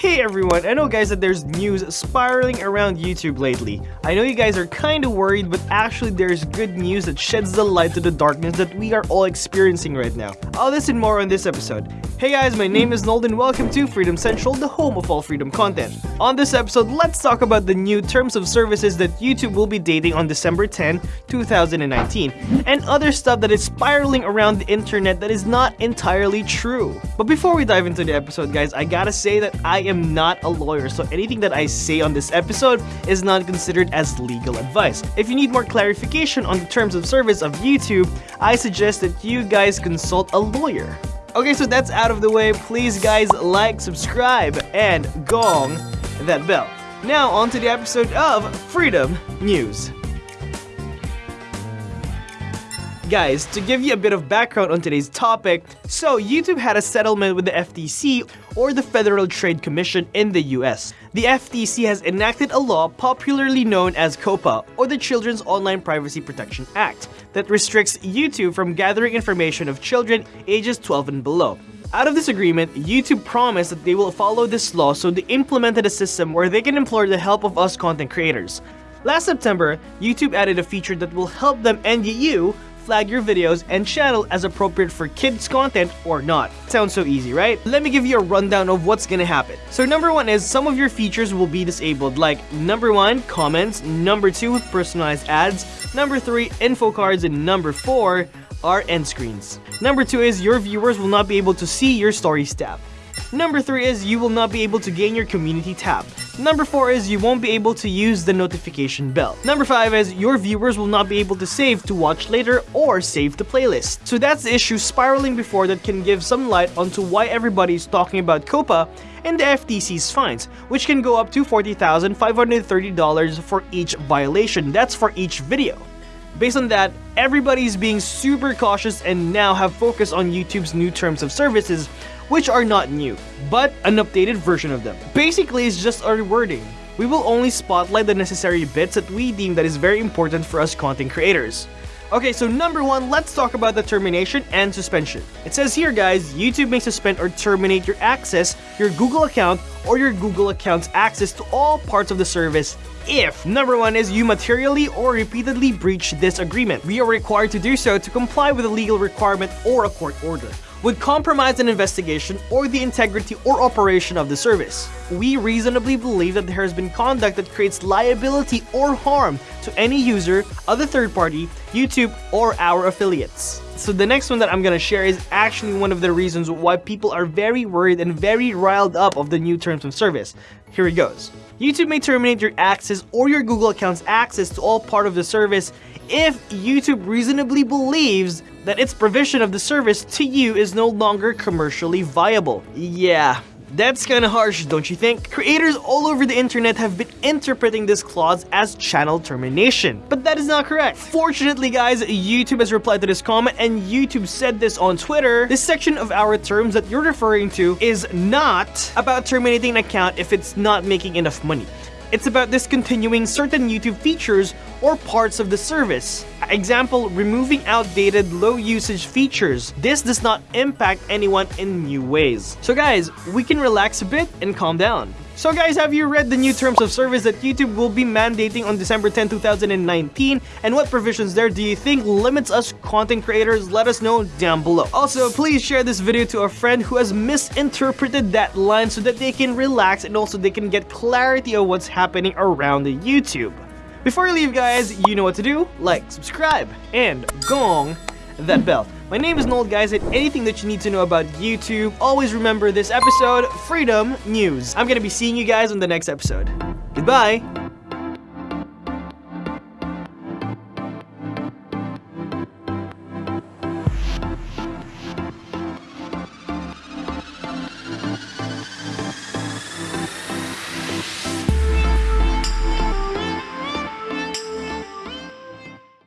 Hey everyone, I know guys that there's news spiraling around YouTube lately. I know you guys are kinda worried, but actually there's good news that sheds the light to the darkness that we are all experiencing right now. All this and more on this episode. Hey guys, my name is Nold and welcome to Freedom Central, the home of all freedom content. On this episode, let's talk about the new terms of services that YouTube will be dating on December 10, 2019, and other stuff that is spiraling around the internet that is not entirely true. But before we dive into the episode guys, I gotta say that I am not a lawyer, so anything that I say on this episode is not considered as legal advice. If you need more clarification on the terms of service of YouTube, I suggest that you guys consult a lawyer. Okay, so that's out of the way. Please guys like, subscribe, and gong that bell. Now on to the episode of Freedom News. Guys, to give you a bit of background on today's topic, so YouTube had a settlement with the FTC or the Federal Trade Commission in the US. The FTC has enacted a law popularly known as COPPA, or the Children's Online Privacy Protection Act that restricts YouTube from gathering information of children ages 12 and below. Out of this agreement, YouTube promised that they will follow this law so they implemented a system where they can implore the help of us content creators. Last September, YouTube added a feature that will help them and you flag your videos and channel as appropriate for kids content or not. Sounds so easy, right? Let me give you a rundown of what's gonna happen. So number one is some of your features will be disabled like number one, comments, number two, personalized ads, number three, info cards, and number four, are end screens. Number two is your viewers will not be able to see your stories tab. Number 3 is you will not be able to gain your community tab. Number 4 is you won't be able to use the notification bell. Number 5 is your viewers will not be able to save to watch later or save the playlist. So that's the issue spiraling before that can give some light onto why everybody is talking about COPPA and the FTC's fines, which can go up to $40,530 for each violation. That's for each video. Based on that, everybody's being super cautious and now have focused on YouTube's new terms of services which are not new, but an updated version of them. Basically, it's just our wording. We will only spotlight the necessary bits that we deem that is very important for us content creators. Okay, so number one, let's talk about the termination and suspension. It says here guys, YouTube may suspend or terminate your access, your Google account, or your Google account's access to all parts of the service if number one is you materially or repeatedly breach this agreement. We are required to do so to comply with a legal requirement or a court order would compromise an investigation or the integrity or operation of the service. We reasonably believe that there has been conduct that creates liability or harm to any user, other third party, YouTube, or our affiliates. So the next one that I'm gonna share is actually one of the reasons why people are very worried and very riled up of the new terms of service. Here it goes. YouTube may terminate your access or your Google account's access to all part of the service if YouTube reasonably believes that its provision of the service to you is no longer commercially viable. Yeah, that's kinda harsh, don't you think? Creators all over the internet have been interpreting this clause as channel termination, but that is not correct. Fortunately guys, YouTube has replied to this comment and YouTube said this on Twitter. This section of our terms that you're referring to is not about terminating an account if it's not making enough money. It's about discontinuing certain YouTube features or parts of the service. Example, removing outdated low usage features. This does not impact anyone in new ways. So guys, we can relax a bit and calm down. So guys, have you read the new terms of service that YouTube will be mandating on December 10, 2019? And what provisions there do you think limits us content creators? Let us know down below. Also, please share this video to a friend who has misinterpreted that line so that they can relax and also they can get clarity of what's happening around the YouTube. Before you leave guys, you know what to do. Like, subscribe, and gong that bell. My name is Nold guys and anything that you need to know about YouTube, always remember this episode, Freedom News. I'm gonna be seeing you guys on the next episode. Goodbye!